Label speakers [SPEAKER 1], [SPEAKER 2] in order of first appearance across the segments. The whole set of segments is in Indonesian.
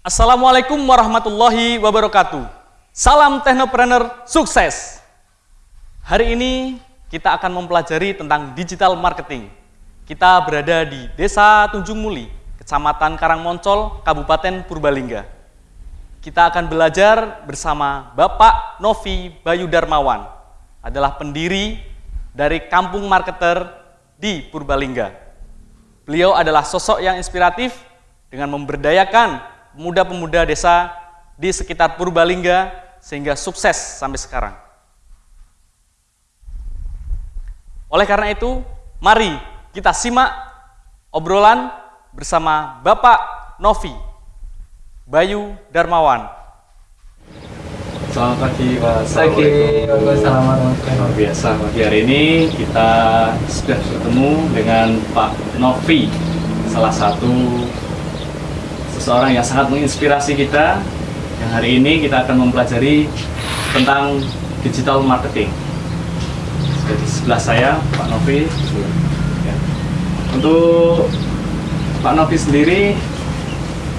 [SPEAKER 1] Assalamualaikum warahmatullahi wabarakatuh. Salam teknopreneur sukses. Hari ini kita akan mempelajari tentang digital marketing. Kita berada di Desa Tunjung Muli, Kecamatan Karangmoncol, Kabupaten Purbalingga. Kita akan belajar bersama Bapak Novi Bayu Darmawan, adalah pendiri dari Kampung Marketer di Purbalingga. Beliau adalah sosok yang inspiratif dengan memberdayakan pemuda-pemuda desa di sekitar Purbalingga sehingga sukses sampai sekarang. Oleh karena itu, mari kita simak obrolan bersama Bapak Novi Bayu Darmawan.
[SPEAKER 2] Selamat pagi Pak.
[SPEAKER 3] Pagi, Waalaikumsalam
[SPEAKER 2] Luar biasa, pagi hari ini kita sudah bertemu dengan Pak Novi, salah satu seseorang yang sangat menginspirasi kita. Yang hari ini kita akan mempelajari tentang digital marketing. Jadi sebelah saya Pak Novi. Ya. Untuk Pak Novi sendiri,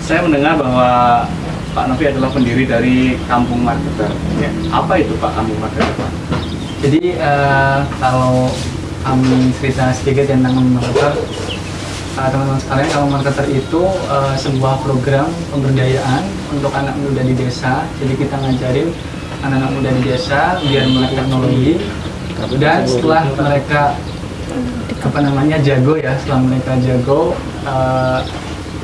[SPEAKER 2] saya mendengar bahwa Pak Novi adalah pendiri dari Kampung Marketer. Ya. Apa itu Pak Kampung Marketer? Pak?
[SPEAKER 3] Jadi uh, kalau kami cerita sedikit tentang Kampung Marketer, uh, teman-teman sekalian, Kampung Marketer itu uh, sebuah program pemberdayaan untuk anak muda di desa. Jadi kita ngajarin anak-anak muda di desa biar melek teknologi dan setelah mereka apa namanya jago ya, setelah mereka jago, uh,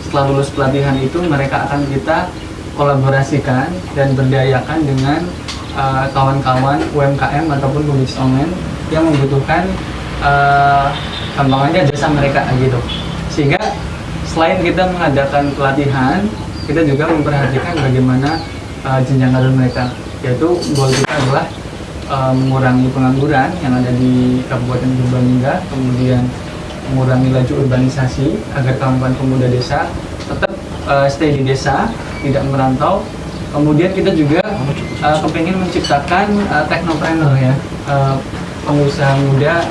[SPEAKER 3] setelah lulus pelatihan itu mereka akan kita kolaborasikan dan berdayakan dengan uh, kawan-kawan uh, UMKM ataupun pebisnis online yang membutuhkan uh, gampangannya jasa mereka gitu sehingga selain kita mengadakan pelatihan kita juga memperhatikan bagaimana uh, jenjang karir mereka yaitu goal kita adalah uh, mengurangi pengangguran yang ada di Kabupaten Purbalingga kemudian mengurangi laju urbanisasi agar kawan-kawan pemuda desa tetap uh, stay di desa tidak merantau. Kemudian kita juga uh, kepengen menciptakan uh, teknopreneur ya, uh, pengusaha muda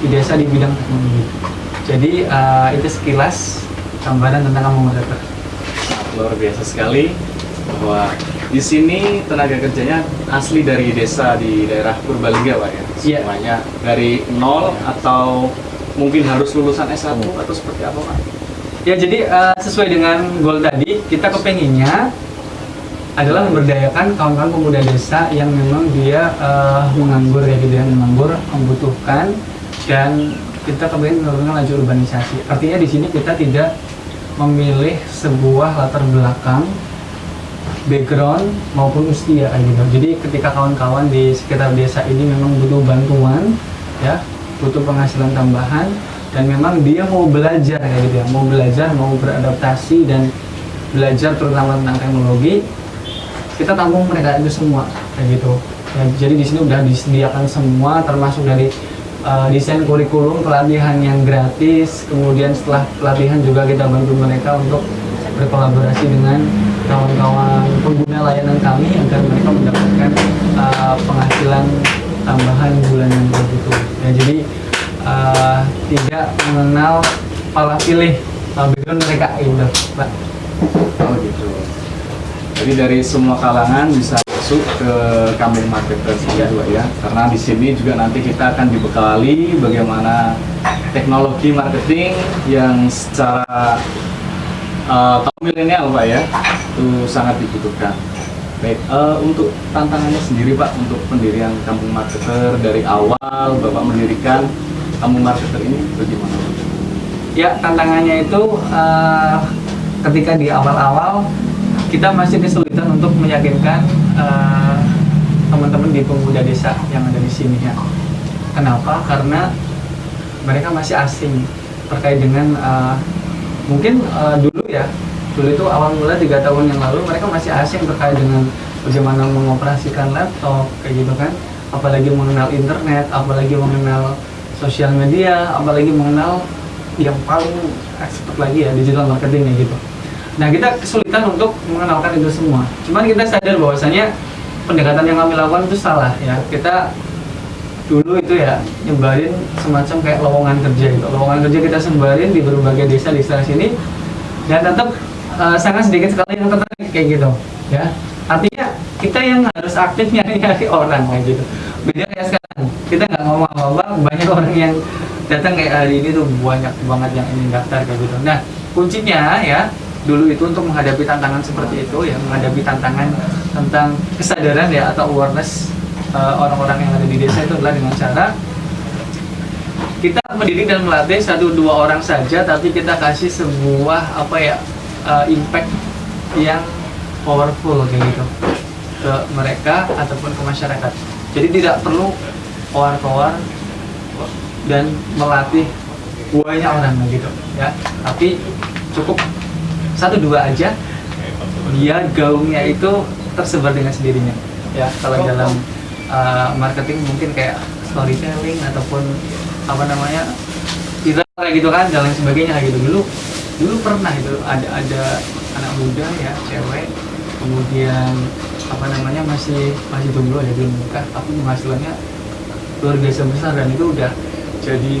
[SPEAKER 3] di desa di bidang teknologi. Jadi uh, itu sekilas gambaran tentang kamu mereka.
[SPEAKER 2] Luar biasa sekali bahwa di sini tenaga kerjanya asli dari desa di daerah Purbalingga Pak ya?
[SPEAKER 3] Iya.
[SPEAKER 2] Semuanya dari nol atau mungkin harus lulusan S1 atau seperti apa Pak?
[SPEAKER 3] Ya jadi uh, sesuai dengan goal tadi kita kepenginnya adalah memberdayakan kawan-kawan pemuda desa yang memang dia uh, menganggur ya gitu ya menganggur membutuhkan dan kita kepengen menurunkan laju urbanisasi. Artinya di sini kita tidak memilih sebuah latar belakang background maupun usia gitu. Jadi ketika kawan-kawan di sekitar desa ini memang butuh bantuan ya, butuh penghasilan tambahan, dan memang dia mau belajar kayak gitu ya mau belajar mau beradaptasi dan belajar terutama tentang teknologi kita tampung mereka itu semua kayak gitu ya, jadi di sini udah disediakan semua termasuk dari uh, desain kurikulum pelatihan yang gratis kemudian setelah pelatihan juga kita bantu mereka untuk berkolaborasi dengan kawan-kawan pengguna layanan kami agar mereka mendapatkan uh, penghasilan tambahan bulanan begitu ya jadi uh, tidak mengenal pala pilih background mereka gitu Pak.
[SPEAKER 2] Oh gitu. Jadi dari semua kalangan bisa masuk ke kampung marketer ya. juga ya. Karena di sini juga nanti kita akan dibekali bagaimana teknologi marketing yang secara uh, milenial Pak ya itu sangat dibutuhkan. Baik, uh, untuk tantangannya sendiri Pak untuk pendirian kampung marketer dari awal Bapak mendirikan kamu marketer ini bagaimana?
[SPEAKER 3] Ya tantangannya itu uh, ketika di awal-awal kita masih kesulitan untuk meyakinkan eh, teman-teman di pemuda desa yang ada di sini ya. Kenapa? Karena mereka masih asing terkait dengan uh, mungkin uh, dulu ya dulu itu awal mula tiga tahun yang lalu mereka masih asing terkait dengan bagaimana mengoperasikan laptop kayak gitu kan apalagi mengenal internet apalagi mengenal sosial media apalagi mengenal yang paling expert lagi ya digital marketing ya gitu nah kita kesulitan untuk mengenalkan itu semua. Cuman kita sadar bahwasanya pendekatan yang kami lakukan itu salah ya. Kita dulu itu ya nyebarin semacam kayak lowongan kerja gitu. Lowongan kerja kita sebarin di berbagai desa di sekitar sini dan tetap uh, sangat sedikit sekali yang tertarik kayak gitu ya. Artinya kita yang harus aktif nyari nyari orang kayak gitu. Beda kayak sekarang. Kita nggak ngomong apa apa banyak orang yang datang kayak hari ini tuh banyak banget yang ingin daftar kayak gitu. Nah kuncinya ya dulu itu untuk menghadapi tantangan seperti itu ya menghadapi tantangan tentang kesadaran ya atau awareness uh, orang-orang yang ada di desa itu adalah dengan cara kita mendidik dan melatih satu dua orang saja tapi kita kasih sebuah apa ya uh, impact yang powerful kayak gitu ke mereka ataupun ke masyarakat. Jadi tidak perlu kowar-kowar dan melatih banyak orang gitu ya. Tapi cukup satu dua aja dia gaungnya itu tersebar dengan sendirinya. Ya kalau dalam uh, marketing mungkin kayak storytelling ataupun apa namanya kita kayak gitu kan dan lain sebagainya kayak gitu. Dulu dulu pernah itu ada ada anak muda ya cewek kemudian apa namanya masih masih jomblo ya belum nikah tapi penghasilannya luar biasa besar dan itu udah jadi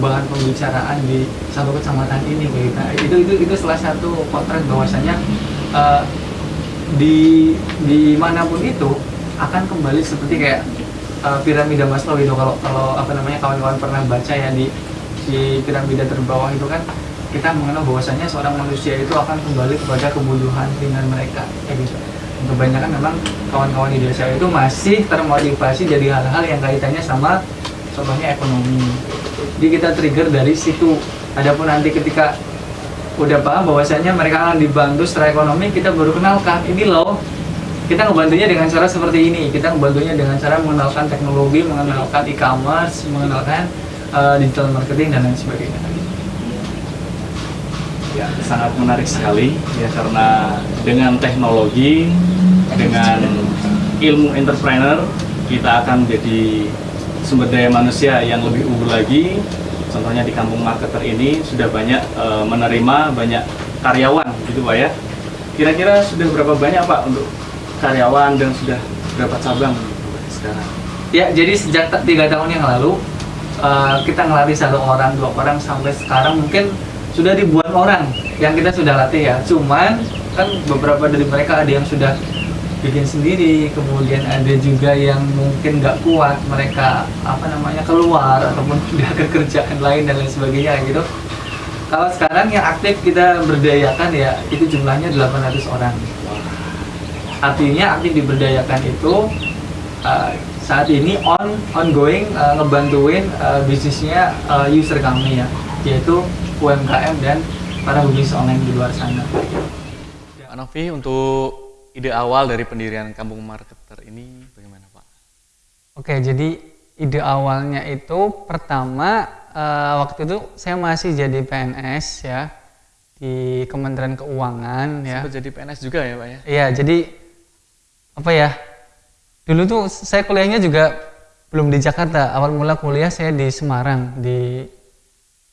[SPEAKER 3] bahan pembicaraan di satu kecamatan ini gitu. Nah, itu itu itu salah satu potret bahwasanya uh, di di mana pun itu akan kembali seperti kayak uh, piramida Maslow itu kalau kalau apa namanya kawan-kawan pernah baca ya di di piramida terbawah itu kan kita mengenal bahwasanya seorang manusia itu akan kembali kepada kebutuhan ringan mereka kayak gitu kebanyakan memang kawan-kawan di desa itu masih termotivasi jadi hal-hal yang kaitannya sama contohnya ekonomi. Jadi kita trigger dari situ. Adapun nanti ketika udah paham bahwasanya mereka akan dibantu secara ekonomi kita baru kenalkan ini loh kita ngebantunya dengan cara seperti ini. Kita ngebantunya dengan cara mengenalkan teknologi mengenalkan e-commerce mengenalkan uh, digital marketing dan lain sebagainya.
[SPEAKER 2] Ya sangat menarik sekali. Ya karena dengan teknologi dengan ilmu entrepreneur kita akan jadi sumber daya manusia yang lebih unggul lagi. Contohnya di kampung marketer ini sudah banyak e, menerima banyak karyawan gitu Pak ya. Kira-kira sudah berapa banyak Pak untuk karyawan dan sudah berapa cabang sekarang?
[SPEAKER 3] Ya jadi sejak tiga tahun yang lalu e, kita ngelatih satu orang dua orang sampai sekarang mungkin sudah ribuan orang yang kita sudah latih ya. Cuman kan beberapa dari mereka ada yang sudah bikin sendiri. Kemudian ada juga yang mungkin nggak kuat mereka apa namanya keluar ataupun ke kerjaan lain dan lain sebagainya gitu. Kalau sekarang yang aktif kita berdayakan ya itu jumlahnya 800 orang. Artinya aktif diberdayakan itu uh, saat ini on ongoing uh, ngebantuin uh, bisnisnya uh, user kami ya yaitu UMKM dan para bisnis online di luar sana.
[SPEAKER 1] Novi untuk ide awal dari pendirian Kampung Marketer ini bagaimana Pak?
[SPEAKER 3] Oke, jadi ide awalnya itu pertama uh, waktu itu saya masih jadi PNS ya di Kementerian Keuangan ya.
[SPEAKER 1] Sempat jadi PNS juga ya Pak ya?
[SPEAKER 3] Iya, jadi apa ya? Dulu tuh saya kuliahnya juga belum di Jakarta. Awal mula kuliah saya di Semarang di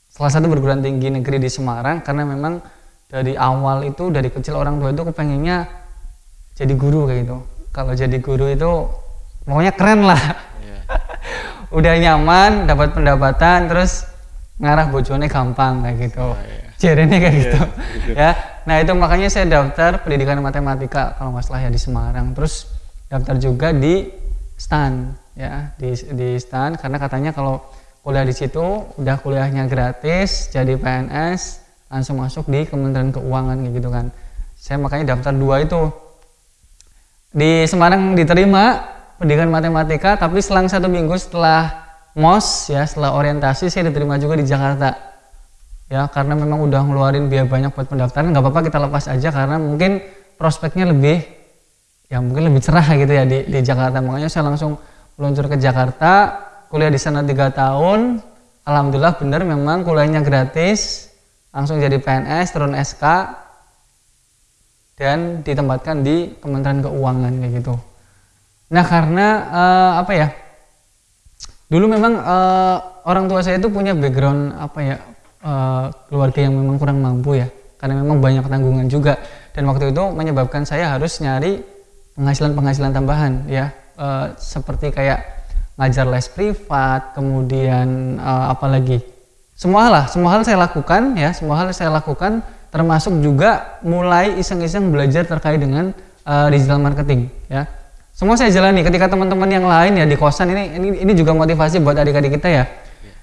[SPEAKER 3] salah satu perguruan tinggi negeri di Semarang karena memang dari awal itu dari kecil orang tua itu kepengennya jadi guru kayak gitu. Kalau jadi guru itu pokoknya keren lah. Yeah. udah nyaman dapat pendapatan terus ngarah bojone gampang kayak gitu. Oh, yeah. kayak yeah, gitu. gitu ya. Nah itu makanya saya daftar pendidikan matematika kalau nggak salah ya di Semarang. Terus daftar juga di STAN ya. Di di STAN karena katanya kalau kuliah di situ udah kuliahnya gratis jadi PNS langsung masuk di Kementerian Keuangan gitu kan. Saya makanya daftar dua itu di Semarang diterima pendidikan matematika tapi selang satu minggu setelah MOS ya setelah orientasi saya diterima juga di Jakarta. Ya karena memang udah ngeluarin biaya banyak buat pendaftaran nggak apa-apa kita lepas aja karena mungkin prospeknya lebih ya mungkin lebih cerah gitu ya di, di Jakarta. Makanya saya langsung meluncur ke Jakarta kuliah di sana tiga tahun. Alhamdulillah benar memang kuliahnya gratis langsung jadi PNS turun SK dan ditempatkan di Kementerian Keuangan kayak gitu. Nah karena uh, apa ya? Dulu memang uh, orang tua saya itu punya background apa ya uh, keluarga yang memang kurang mampu ya, karena memang banyak tanggungan juga dan waktu itu menyebabkan saya harus nyari penghasilan-penghasilan tambahan ya, uh, seperti kayak ngajar les privat, kemudian uh, apa lagi? Semua hal lah, semua hal saya lakukan ya, semua hal saya lakukan termasuk juga mulai iseng-iseng belajar terkait dengan uh, digital marketing ya. Semua saya jalani ketika teman-teman yang lain ya di kosan ini ini ini juga motivasi buat adik-adik kita ya.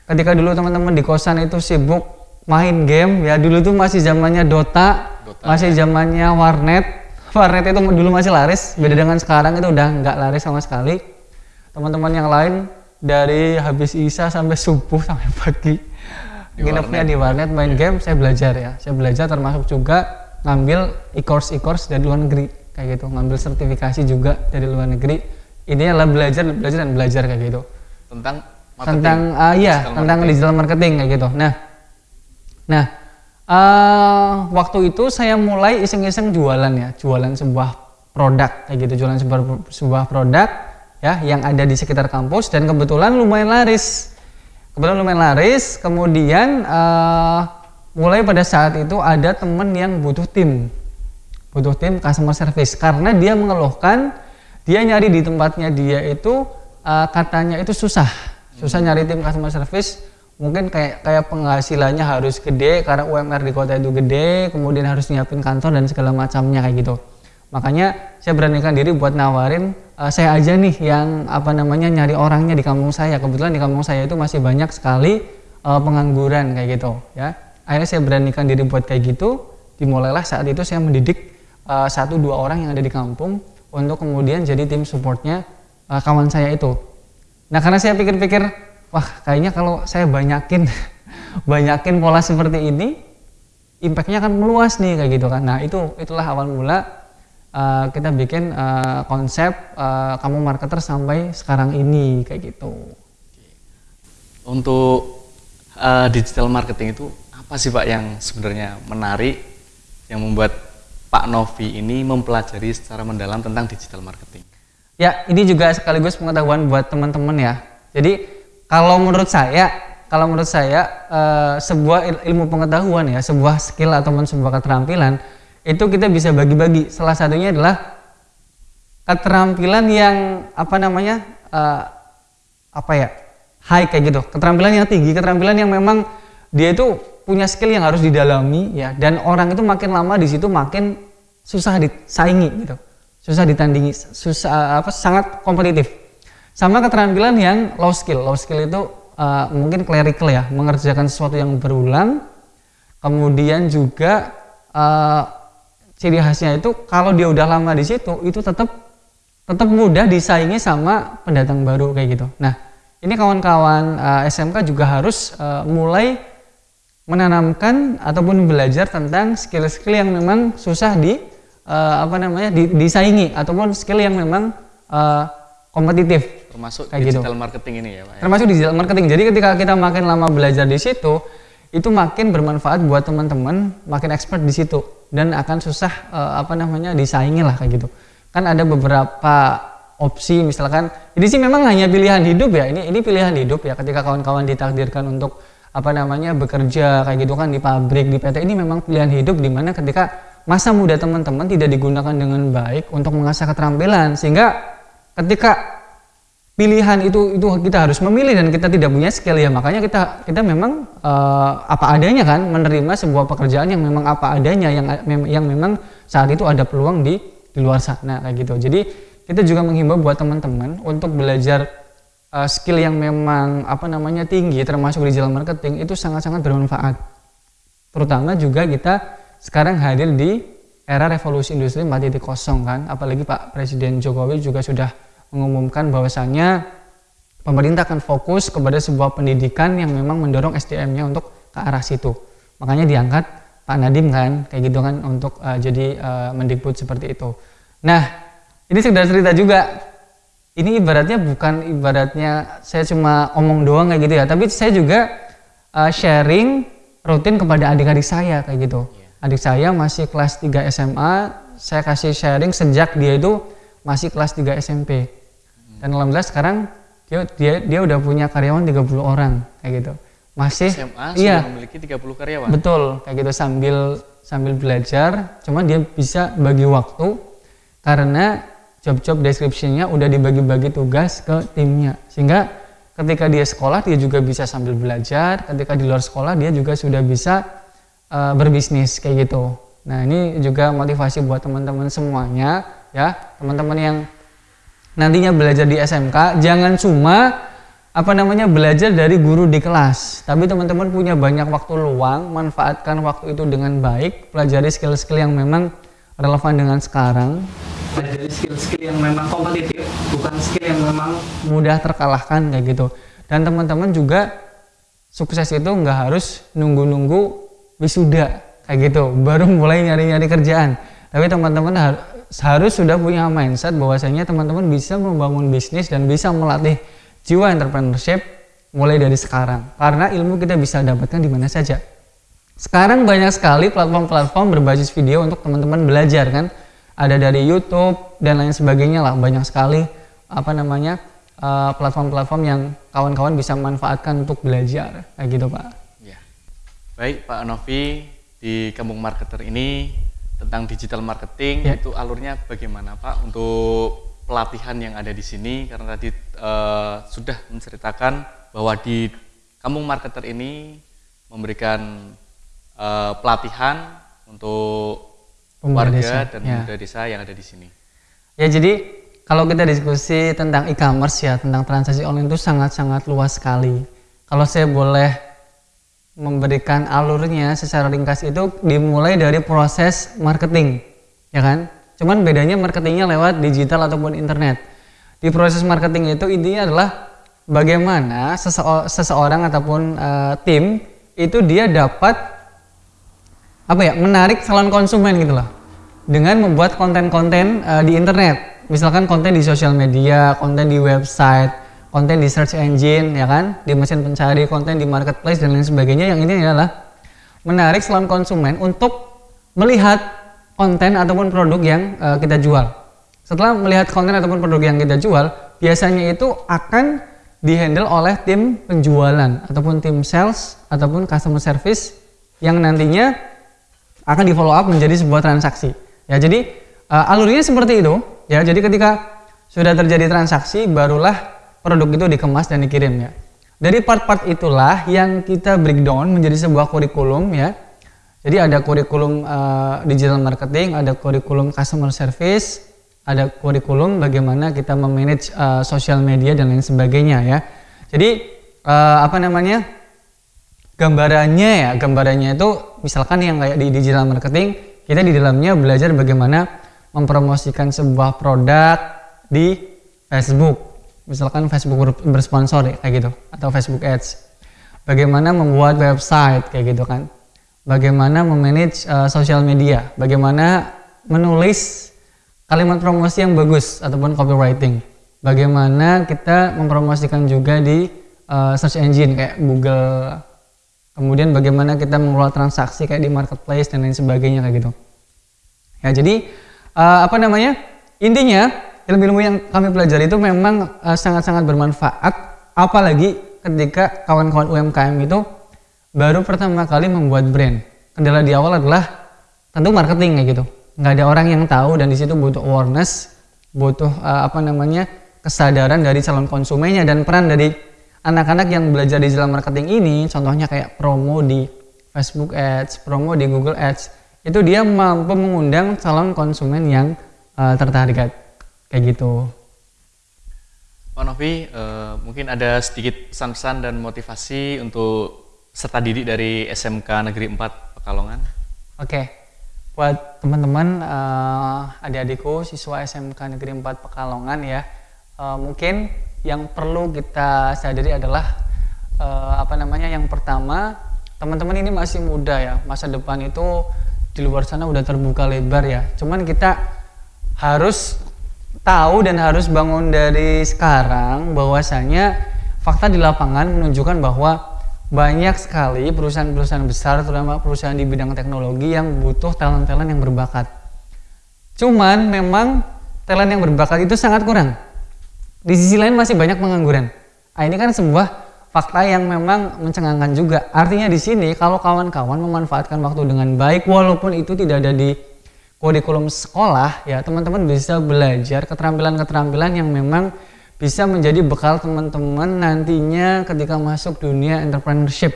[SPEAKER 3] Ketika dulu teman-teman di kosan itu sibuk main game ya dulu tuh masih zamannya Dota, Dota masih ya. zamannya warnet. Warnet itu dulu masih laris, beda dengan sekarang itu udah nggak laris sama sekali. Teman-teman yang lain dari habis isa sampai subuh sampai pagi nginepnya di warnet main game saya belajar ya. Saya belajar termasuk juga ngambil e-course e-course dari luar negeri. Kayak gitu ngambil sertifikasi juga dari luar negeri. Ini adalah belajar belajar dan belajar kayak gitu.
[SPEAKER 1] Tentang
[SPEAKER 3] marketing, tentang uh, iya digital tentang marketing. digital marketing kayak gitu. Nah nah uh, waktu itu saya mulai iseng-iseng jualan ya jualan sebuah produk kayak gitu. Jualan sebuah sebuah produk ya yang ada di sekitar kampus dan kebetulan lumayan laris kebetulan lumayan laris. Kemudian uh, mulai pada saat itu ada temen yang butuh tim. Butuh tim customer service. Karena dia mengeluhkan dia nyari di tempatnya dia itu uh, katanya itu susah. Susah nyari tim customer service. Mungkin kayak kayak penghasilannya harus gede karena UMR di kota itu gede kemudian harus nyiapin kantor dan segala macamnya kayak gitu. Makanya saya beranikan diri buat nawarin uh, saya aja nih yang apa namanya nyari orangnya di kampung saya. Kebetulan di kampung saya itu masih banyak sekali uh, pengangguran kayak gitu ya. Akhirnya saya beranikan diri buat kayak gitu. Dimulailah saat itu saya mendidik uh, satu dua orang yang ada di kampung untuk kemudian jadi tim supportnya uh, kawan saya itu. Nah karena saya pikir-pikir, wah kayaknya kalau saya banyakin banyakin pola seperti ini, impactnya akan meluas nih kayak gitu kan. Nah itu itulah awal mula uh, kita bikin uh, konsep uh, kamu marketer sampai sekarang ini kayak gitu.
[SPEAKER 1] Untuk uh, digital marketing itu apa sih Pak yang sebenarnya menarik yang membuat Pak Novi ini mempelajari secara mendalam tentang digital marketing?
[SPEAKER 3] Ya, ini juga sekaligus pengetahuan buat teman-teman ya. Jadi kalau menurut saya, kalau menurut saya uh, sebuah ilmu pengetahuan ya, sebuah skill atau sebuah keterampilan itu kita bisa bagi-bagi. Salah satunya adalah keterampilan yang apa namanya uh, apa ya high kayak gitu. Keterampilan yang tinggi, keterampilan yang memang dia itu punya skill yang harus didalami ya. Dan orang itu makin lama di situ makin susah disaingi gitu, susah ditandingi, susah apa sangat kompetitif. Sama keterampilan yang low skill. Low skill itu uh, mungkin clerical ya, mengerjakan sesuatu yang berulang. Kemudian juga uh, ciri khasnya itu kalau dia udah lama di situ itu tetap tetap mudah disaingi sama pendatang baru kayak gitu. Nah, ini kawan-kawan uh, eh, SMK juga harus uh, mulai menanamkan ataupun belajar tentang skill-skill yang memang susah di uh, apa namanya di, disaingi ataupun skill yang memang uh, kompetitif
[SPEAKER 1] termasuk kayak gitu. digital gitu. marketing ini ya Pak. Ya?
[SPEAKER 3] Termasuk digital marketing. Jadi ketika kita makin lama belajar di situ itu makin bermanfaat buat teman-teman, makin expert di situ. Dan akan susah uh, apa namanya disaingi lah kayak gitu. Kan ada beberapa opsi misalkan ini sih memang hanya pilihan hidup ya. Ini ini pilihan hidup ya ketika kawan-kawan ditakdirkan untuk apa namanya bekerja kayak gitu kan di pabrik di PT ini memang pilihan hidup di mana ketika masa muda teman-teman tidak digunakan dengan baik untuk mengasah keterampilan. Sehingga ketika pilihan itu itu kita harus memilih dan kita tidak punya skill ya. Makanya kita kita memang uh, apa adanya kan menerima sebuah pekerjaan yang memang apa adanya yang yang memang saat itu ada peluang di di luar sana kayak gitu. Jadi kita juga menghimbau buat teman-teman untuk belajar uh, skill yang memang apa namanya tinggi termasuk digital marketing itu sangat-sangat bermanfaat. Terutama juga kita sekarang hadir di era revolusi industri 4.0 kan. Apalagi Pak Presiden Jokowi juga sudah mengumumkan bahwasannya pemerintah akan fokus kepada sebuah pendidikan yang memang mendorong SDM-nya untuk ke arah situ. Makanya diangkat Pak Nadim kan, kayak gitu kan untuk uh, jadi uh, mendikbud seperti itu. Nah, ini sudah cerita juga. Ini ibaratnya bukan ibaratnya saya cuma omong doang kayak gitu ya, tapi saya juga uh, sharing rutin kepada adik-adik saya kayak gitu. Iya. Adik saya masih kelas 3 SMA, saya kasih sharing sejak dia itu masih kelas 3 SMP. Dan alhamdulillah sekarang dia dia dia udah punya karyawan 30 orang kayak gitu. Masih
[SPEAKER 1] SMA iya, memiliki 30 karyawan.
[SPEAKER 3] Betul, kayak gitu sambil sambil belajar, cuma dia bisa bagi waktu karena job-job description-nya udah dibagi-bagi tugas ke timnya. Sehingga ketika dia sekolah dia juga bisa sambil belajar, ketika di luar sekolah dia juga sudah bisa uh, berbisnis kayak gitu. Nah ini juga motivasi buat teman-teman semuanya ya teman-teman yang nantinya belajar di SMK jangan cuma apa namanya belajar dari guru di kelas. Tapi teman-teman punya banyak waktu luang manfaatkan waktu itu dengan baik pelajari skill-skill yang memang relevan dengan sekarang. Pelajari skill-skill yang memang kompetitif bukan skill yang memang mudah terkalahkan kayak gitu. Dan teman-teman juga sukses itu nggak harus nunggu-nunggu wisuda kayak gitu. Baru mulai nyari-nyari kerjaan. Tapi teman-teman harus sudah punya mindset bahwasanya teman-teman bisa membangun bisnis dan bisa melatih jiwa entrepreneurship mulai dari sekarang. Karena ilmu kita bisa dapatkan di mana saja. Sekarang banyak sekali platform-platform berbasis video untuk teman-teman belajar kan? Ada dari YouTube dan lain sebagainya lah. Banyak sekali apa namanya eh, platform-platform yang kawan-kawan bisa manfaatkan untuk belajar. Kayak gitu Pak. Ya.
[SPEAKER 1] baik Pak Novi di Kampung Marketer ini tentang digital marketing ya. itu alurnya bagaimana Pak untuk pelatihan yang ada di sini karena tadi uh, sudah menceritakan bahwa di kampung marketer ini memberikan uh, pelatihan untuk pemuda warga desa. dan ya. pemuda desa yang ada di sini.
[SPEAKER 3] Ya jadi kalau kita diskusi tentang e-commerce ya tentang transaksi online itu sangat-sangat luas sekali. Kalau saya boleh memberikan alurnya secara ringkas itu dimulai dari proses marketing, ya kan? Cuman bedanya marketingnya lewat digital ataupun internet. Di proses marketing itu intinya adalah bagaimana seseorang ataupun uh, tim itu dia dapat apa ya menarik calon konsumen gitu loh dengan membuat konten-konten uh, di internet misalkan konten di sosial media konten di website konten di search engine ya kan di mesin pencari konten di marketplace dan lain sebagainya yang ini adalah menarik calon konsumen untuk melihat konten ataupun produk yang uh, kita jual. Setelah melihat konten ataupun produk yang kita jual, biasanya itu akan dihandle oleh tim penjualan ataupun tim sales ataupun customer service yang nantinya akan di follow up menjadi sebuah transaksi. Ya, jadi uh, alurnya seperti itu. Ya, jadi ketika sudah terjadi transaksi, barulah produk itu dikemas dan dikirim ya. Dari part-part itulah yang kita breakdown menjadi sebuah kurikulum ya jadi ada kurikulum uh, digital marketing, ada kurikulum customer service, ada kurikulum bagaimana kita memanage uh, sosial media dan lain sebagainya ya. Jadi uh, apa namanya? gambarannya ya, gambarannya itu misalkan yang kayak di digital marketing, kita di dalamnya belajar bagaimana mempromosikan sebuah produk di Facebook. Misalkan Facebook bersponsor ya, kayak gitu atau Facebook Ads. Bagaimana membuat website kayak gitu kan. Bagaimana memanage uh, sosial media, bagaimana menulis kalimat promosi yang bagus ataupun copywriting, bagaimana kita mempromosikan juga di uh, search engine kayak Google, kemudian bagaimana kita mengelola transaksi kayak di marketplace dan lain sebagainya kayak gitu. Ya jadi uh, apa namanya? Intinya ilmu-ilmu yang kami pelajari itu memang sangat-sangat uh, bermanfaat, apalagi ketika kawan-kawan UMKM itu baru pertama kali membuat brand. Kendala di awal adalah tentu marketing kayak gitu. Nggak ada orang yang tahu dan di situ butuh awareness, butuh uh, apa namanya kesadaran dari calon konsumennya dan peran dari anak-anak yang belajar digital marketing ini, contohnya kayak promo di Facebook Ads, promo di Google Ads, itu dia mampu mengundang calon konsumen yang uh, tertarik kayak gitu.
[SPEAKER 1] Pak Novi, uh, mungkin ada sedikit pesan-pesan dan motivasi untuk serta didik dari SMK Negeri 4 Pekalongan?
[SPEAKER 3] Oke, buat teman-teman uh, adik-adikku siswa SMK Negeri 4 Pekalongan ya, uh, mungkin yang perlu kita sadari adalah uh, apa namanya yang pertama teman-teman ini masih muda ya, masa depan itu di luar sana udah terbuka lebar ya. Cuman kita harus tahu dan harus bangun dari sekarang bahwasanya fakta di lapangan menunjukkan bahwa banyak sekali perusahaan-perusahaan besar terutama perusahaan di bidang teknologi yang butuh talent-talent yang berbakat. Cuman memang talent yang berbakat itu sangat kurang. Di sisi lain masih banyak pengangguran. Nah, ini kan sebuah fakta yang memang mencengangkan juga. Artinya di sini kalau kawan-kawan memanfaatkan waktu dengan baik walaupun itu tidak ada di kurikulum sekolah ya teman-teman bisa belajar keterampilan-keterampilan yang memang bisa menjadi bekal teman-teman nantinya ketika masuk dunia entrepreneurship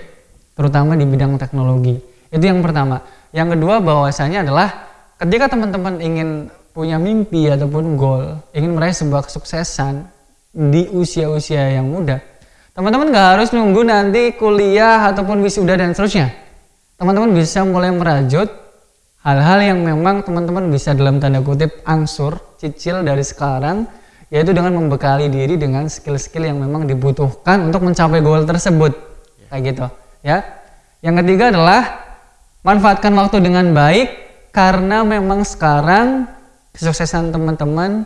[SPEAKER 3] terutama di bidang teknologi Itu yang pertama. Yang kedua bahwasanya adalah ketika teman-teman ingin punya mimpi ataupun goal, ingin meraih sebuah kesuksesan di usia-usia yang muda, teman-teman nggak harus nunggu nanti kuliah ataupun wisuda dan seterusnya. Teman-teman bisa mulai merajut hal-hal yang memang teman-teman bisa dalam tanda kutip angsur, cicil dari sekarang, yaitu dengan membekali diri dengan skill-skill yang memang dibutuhkan untuk mencapai goal tersebut. Kayak gitu, ya. Yang ketiga adalah manfaatkan waktu dengan baik karena memang sekarang kesuksesan teman-teman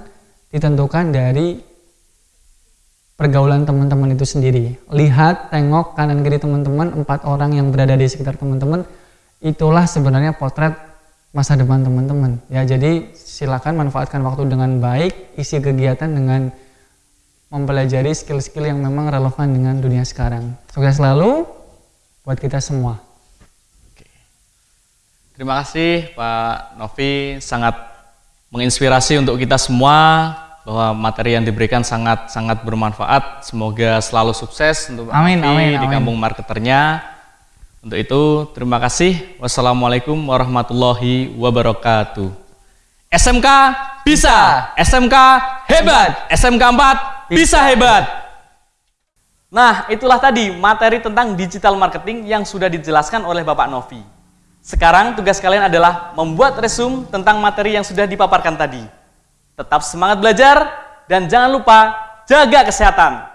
[SPEAKER 3] ditentukan dari pergaulan teman-teman itu sendiri. Lihat, tengok kanan kiri teman-teman, empat orang yang berada di sekitar teman-teman, itulah sebenarnya potret masa depan teman-teman. Ya, jadi silakan manfaatkan waktu dengan baik, isi kegiatan dengan mempelajari skill-skill yang memang relevan dengan dunia sekarang. Sukses selalu buat kita semua.
[SPEAKER 1] Terima kasih Pak Novi, sangat menginspirasi untuk kita semua bahwa materi yang diberikan sangat sangat bermanfaat. Semoga selalu sukses untuk Pak
[SPEAKER 3] Amin,
[SPEAKER 1] Novi
[SPEAKER 3] amin,
[SPEAKER 1] di
[SPEAKER 3] amin.
[SPEAKER 1] kampung marketernya. Untuk itu, terima kasih. Wassalamualaikum warahmatullahi wabarakatuh. SMK bisa, SMK hebat, SMK 4 bisa hebat. Nah, itulah tadi materi tentang digital marketing yang sudah dijelaskan oleh Bapak Novi. Sekarang tugas kalian adalah membuat resume tentang materi yang sudah dipaparkan tadi. Tetap semangat belajar dan jangan lupa jaga kesehatan.